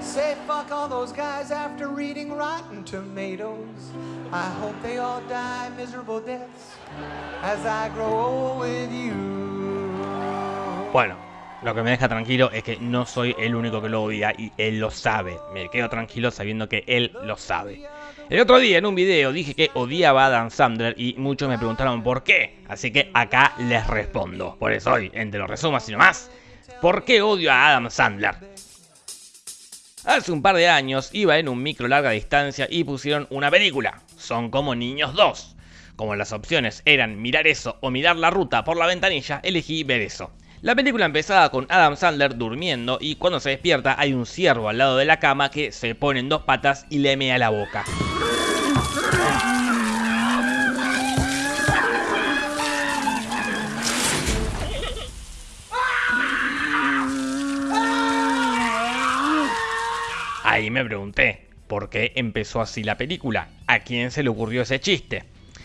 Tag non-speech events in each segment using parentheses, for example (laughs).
Say fuck all those guys after reading Rotten Tomatoes. I hope they all die miserable deaths as I grow old with you. Bueno, lo que me deja tranquilo es que no soy el único que lo odia y él lo sabe. Me quedo tranquilo sabiendo que él lo sabe. El otro día en un video dije que odiaba a Adam Sandler y muchos me preguntaron por qué. Así que acá les respondo. Por eso hoy, entre los resumos y nomás, ¿por qué odio a Adam Sandler? Hace un par de años iba en un micro larga distancia y pusieron una película. Son como niños 2. Como las opciones eran mirar eso o mirar la ruta por la ventanilla, elegí ver eso. La película empezaba con Adam Sandler durmiendo y cuando se despierta hay un ciervo al lado de la cama que se pone en dos patas y le mea la boca. Ahí me pregunté, ¿por qué empezó así la película? ¿A quién se le ocurrió ese chiste?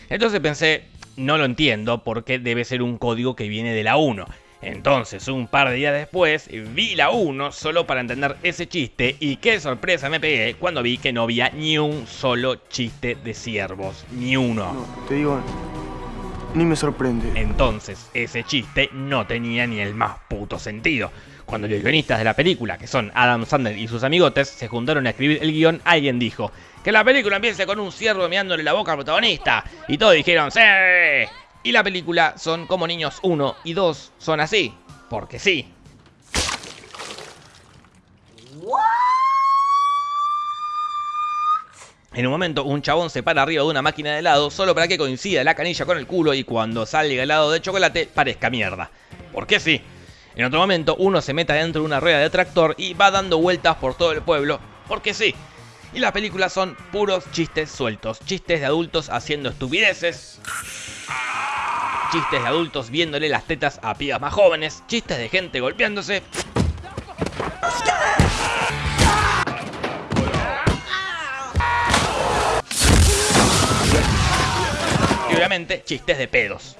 Entonces pensé, no lo entiendo porque debe ser un código que viene de la 1. Entonces, un par de días después, vi la 1 solo para entender ese chiste y qué sorpresa me pegué cuando vi que no había ni un solo chiste de ciervos, ni uno. No, te digo, ni me sorprende. Entonces, ese chiste no tenía ni el más puto sentido. Cuando los guionistas de la película, que son Adam Sandler y sus amigotes, se juntaron a escribir el guion, alguien dijo que la película empiece con un ciervo meándole la boca al protagonista. Y todos dijeron, ¡Sí! Y la película son como niños 1 y 2 son así, porque sí. En un momento, un chabón se para arriba de una máquina de helado solo para que coincida la canilla con el culo y cuando salga helado de chocolate parezca mierda. Porque sí. En otro momento, uno se mete dentro de una rueda de tractor y va dando vueltas por todo el pueblo. Porque sí. Y las películas son puros chistes sueltos. Chistes de adultos haciendo estupideces. Chistes de adultos viéndole las tetas a pibas más jóvenes. Chistes de gente golpeándose. Chistes de pedos.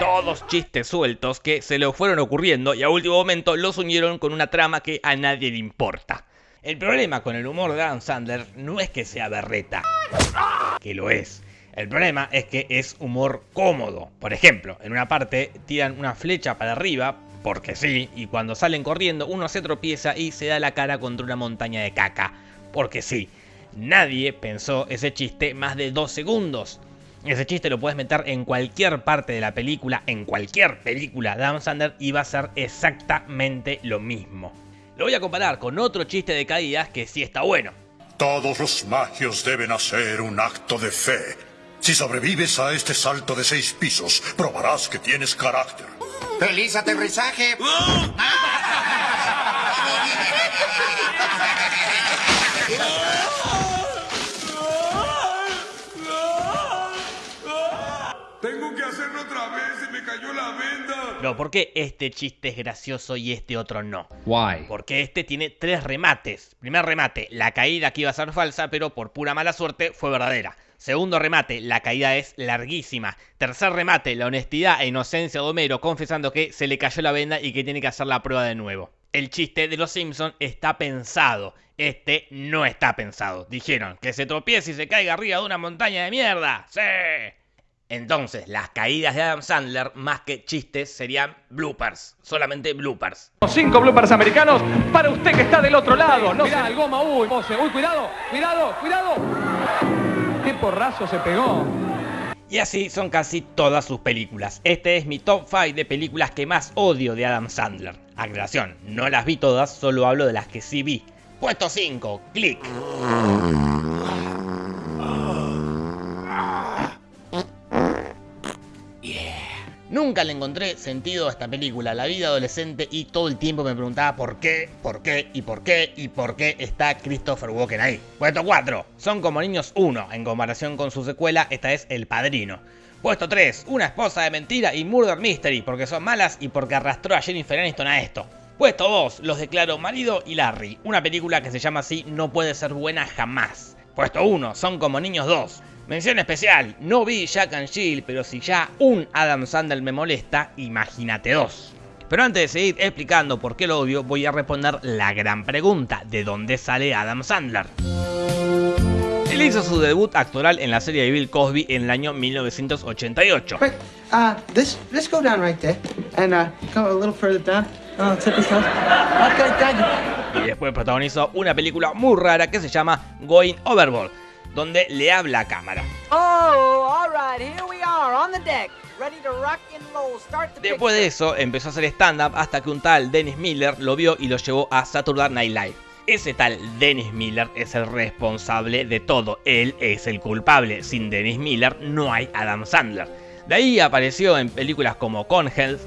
Todos chistes sueltos que se le fueron ocurriendo y a último momento los unieron con una trama que a nadie le importa. El problema con el humor de Adam Sandler no es que sea berreta, que lo es. El problema es que es humor cómodo. Por ejemplo, en una parte tiran una flecha para arriba, porque sí, y cuando salen corriendo uno se tropieza y se da la cara contra una montaña de caca, porque sí. Nadie pensó ese chiste más de dos segundos. Ese chiste lo puedes meter en cualquier parte de la película, en cualquier película de Adam Sandler y va a ser exactamente lo mismo. Lo voy a comparar con otro chiste de caídas que sí está bueno. Todos los magios deben hacer un acto de fe. Si sobrevives a este salto de seis pisos, probarás que tienes carácter. ¡Feliz aterrizaje! Tengo que hacerlo otra vez, se me cayó la venda. No, ¿por qué este chiste es gracioso y este otro no? Why? Porque este tiene tres remates. Primer remate, la caída que iba a ser falsa, pero por pura mala suerte fue verdadera. Segundo remate, la caída es larguísima. Tercer remate, la honestidad e inocencia de Homero confesando que se le cayó la venda y que tiene que hacer la prueba de nuevo. El chiste de los Simpsons está pensado. Este no está pensado. Dijeron que se tropiece y se caiga arriba de una montaña de mierda. ¡Sí! Entonces, las caídas de Adam Sandler, más que chistes, serían bloopers. Solamente bloopers. Cinco bloopers americanos para usted que está del otro lado. No Mirá, el goma, uy, uy, cuidado, cuidado, cuidado. Porrazo se pegó. Y así son casi todas sus películas. Este es mi top 5 de películas que más odio de Adam Sandler. Aclaración, no las vi todas, solo hablo de las que sí vi. Puesto 5, click. Nunca le encontré sentido a esta película, la vida adolescente y todo el tiempo me preguntaba por qué, por qué y por qué y por qué está Christopher Walken ahí. Puesto 4, Son como niños 1, en comparación con su secuela, esta es El Padrino. Puesto 3, Una esposa de mentira y Murder Mystery, porque son malas y porque arrastró a Jennifer Aniston a esto. Puesto 2, Los declaro marido y Larry, una película que se llama así No puede ser buena jamás. Puesto 1, Son como niños 2. Mención especial, no vi Jack and Jill, pero si ya un Adam Sandler me molesta, imagínate dos. Pero antes de seguir explicando por qué lo odio, voy a responder la gran pregunta, ¿de dónde sale Adam Sandler? Él hizo su debut actoral en la serie de Bill Cosby en el año 1988. Right, uh, uh. Y después protagonizó una película muy rara que se llama Going Overboard, donde le habla a cámara. Oh, Después de eso empezó a hacer stand-up hasta que un tal Dennis Miller lo vio y lo llevó a Saturday Night Live. Ese tal Dennis Miller es el responsable de todo, él es el culpable. Sin Dennis Miller no hay Adam Sandler. De ahí apareció en películas como Conhealth,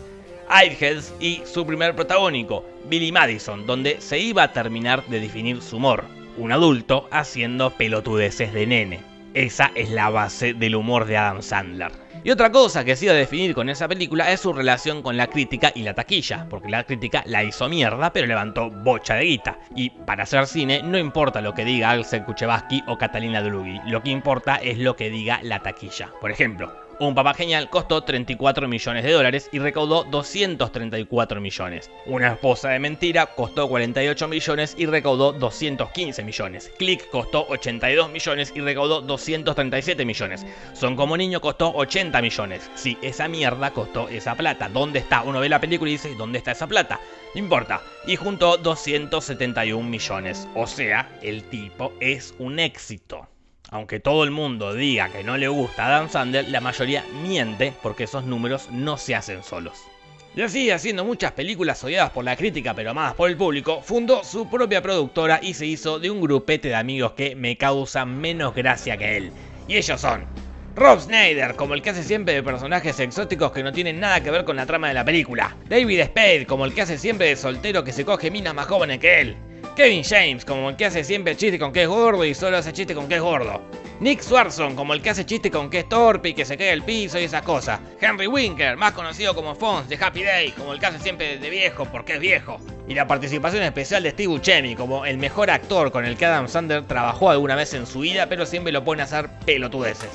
Airheads y su primer protagónico, Billy Madison, donde se iba a terminar de definir su humor. Un adulto haciendo pelotudeces de nene. Esa es la base del humor de Adam Sandler. Y otra cosa que se iba a definir con esa película es su relación con la crítica y la taquilla, porque la crítica la hizo mierda, pero levantó bocha de guita. Y para hacer cine no importa lo que diga Axel Kuchevaski o Catalina Drugi, lo que importa es lo que diga la taquilla. Por ejemplo, un papá genial costó 34 millones de dólares y recaudó 234 millones. Una esposa de mentira costó 48 millones y recaudó 215 millones. Click costó 82 millones y recaudó 237 millones. Son como niño costó 80 millones. Sí, esa mierda costó esa plata. ¿Dónde está? Uno ve la película y dice, ¿dónde está esa plata? No importa. Y juntó 271 millones. O sea, el tipo es un éxito. Aunque todo el mundo diga que no le gusta Adam Sandler, la mayoría miente porque esos números no se hacen solos. Y así, haciendo muchas películas odiadas por la crítica pero amadas por el público, fundó su propia productora y se hizo de un grupete de amigos que me causan menos gracia que él. Y ellos son Rob Schneider, como el que hace siempre de personajes exóticos que no tienen nada que ver con la trama de la película. David Spade, como el que hace siempre de soltero que se coge minas más jóvenes que él. Kevin James, como el que hace siempre chiste con que es gordo y solo hace chiste con que es gordo. Nick Swarson, como el que hace chiste con que es torpe y que se cae al piso y esas cosas. Henry Winker, más conocido como Fonz de Happy Day, como el que hace siempre de viejo porque es viejo. Y la participación especial de Steve Buscemi, como el mejor actor con el que Adam Sandler trabajó alguna vez en su vida, pero siempre lo pone a hacer pelotudeces.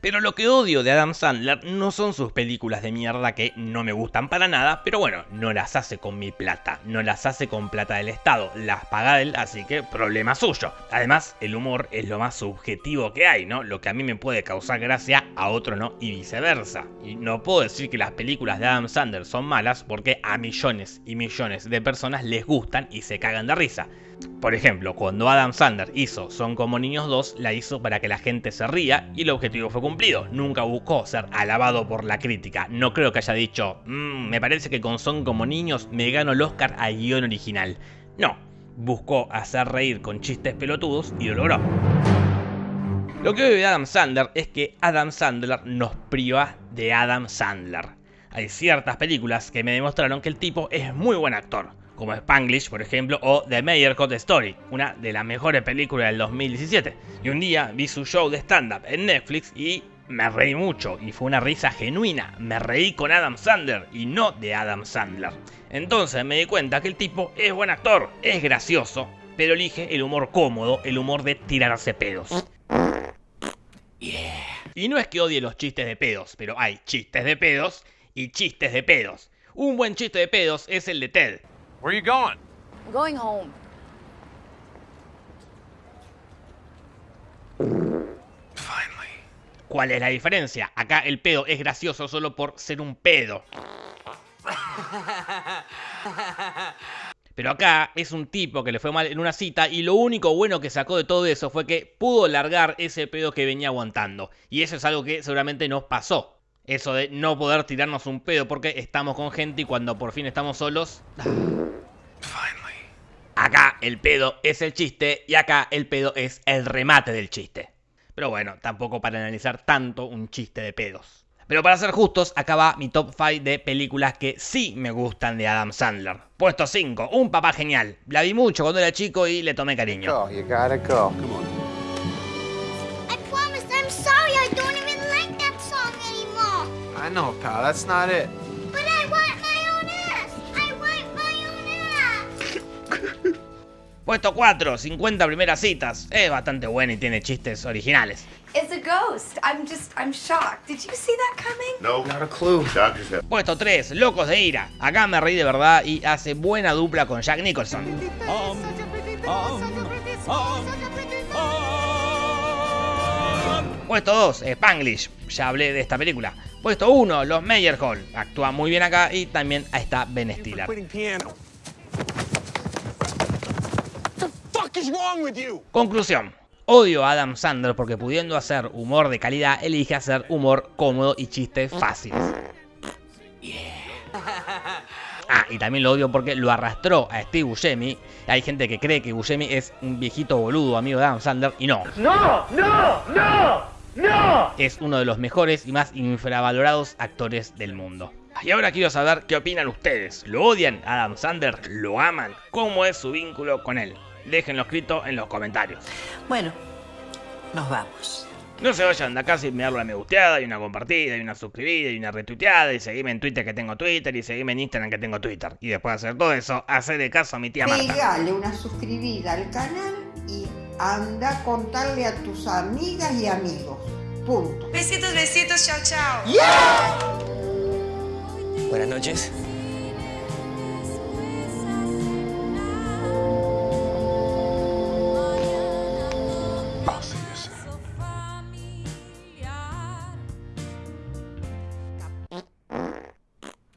Pero lo que odio de Adam Sandler no son sus películas de mierda que no me gustan para nada, pero bueno, no las hace con mi plata, no las hace con plata del Estado, las paga él, así que problema suyo. Además, el humor es lo más subjetivo que hay, ¿no? Lo que a mí me puede causar gracia, a otro no, y viceversa. Y no puedo decir que las películas de Adam Sandler son malas porque a millones y millones de personas les gustan y se cagan de risa. Por ejemplo, cuando Adam Sandler hizo Son como niños 2, la hizo para que la gente se ría y el objetivo fue cumplido. Nunca buscó ser alabado por la crítica. No creo que haya dicho, "Mm, me parece que con Son como niños me gano el Oscar a guion original. No, buscó hacer reír con chistes pelotudos y lo logró. Lo que veo de Adam Sandler es que Adam Sandler nos priva de Adam Sandler. Hay ciertas películas que me demostraron que el tipo es muy buen actor, como Spanglish, por ejemplo, o The Mayor Cut Story, una de las mejores películas del 2017. Y un día vi su show de stand-up en Netflix y me reí mucho, y fue una risa genuina. Me reí con Adam Sandler y no de Adam Sandler. Entonces me di cuenta que el tipo es buen actor, es gracioso, pero elige el humor cómodo, el humor de tirarse pedos. Y no es que odie los chistes de pedos, pero hay chistes de pedos y chistes de pedos. Un buen chiste de pedos es el de Ted. Where you going? I'm going home. ¿Cuál es la diferencia? Acá el pedo es gracioso solo por ser un pedo. Pero acá es un tipo que le fue mal en una cita y lo único bueno que sacó de todo eso fue que pudo largar ese pedo que venía aguantando. Y eso es algo que seguramente nos pasó. Eso de no poder tirarnos un pedo porque estamos con gente y cuando por fin estamos solos... Acá el pedo es el chiste y acá el pedo es el remate del chiste. Pero bueno, tampoco para analizar tanto un chiste de pedos. Pero para ser justos, acá va mi top 5 de películas que sí me gustan de Adam Sandler. Puesto 5, Un papá genial. La vi mucho cuando era chico y le tomé cariño. Go, you gotta go. Come on. I know, pal. That's not it. But I want my own ass. I want my own ass. (laughs) Puesto 4, 50 primeras citas. Es bastante buena y tiene chistes originales. It's a ghost. I'm just, I'm shocked. Did you see that coming? No, not a clue. Puesto 3, Locos de Ira. Acá me reí de verdad y hace buena dupla con Jack Nicholson. Puesto 2, Spanglish. Ya hablé de esta película. Puesto 1, Los Meyerhold. Actúa muy bien acá y también está Ben Stiller. Conclusión. Odio a Adam Sandler porque pudiendo hacer humor de calidad, elige hacer humor cómodo y chistes fáciles. Ah, y también lo odio porque lo arrastró a Steve Buscemi. Hay gente que cree que Buscemi es un viejito boludo amigo de Adam Sandler y no. ¡No! ¡No! ¡No! ¡No! Es uno de los mejores y más infravalorados actores del mundo. Y ahora quiero saber qué opinan ustedes. ¿Lo odian a Adam Sandler? ¿Lo aman? ¿Cómo es su vínculo con él? Déjenlo escrito en los comentarios. Bueno, nos vamos. No se vayan de acá sin me darle una me gusteada y una compartida y una suscribida y una retuiteada y seguirme en Twitter que tengo Twitter y seguirme en Instagram que tengo Twitter. Y después de hacer todo eso, hacerle caso a mi tía Marta. Pegale una suscribida al canal y anda a contarle a tus amigas y amigos. Punto. Besitos, besitos, chao, chao. Buenas noches.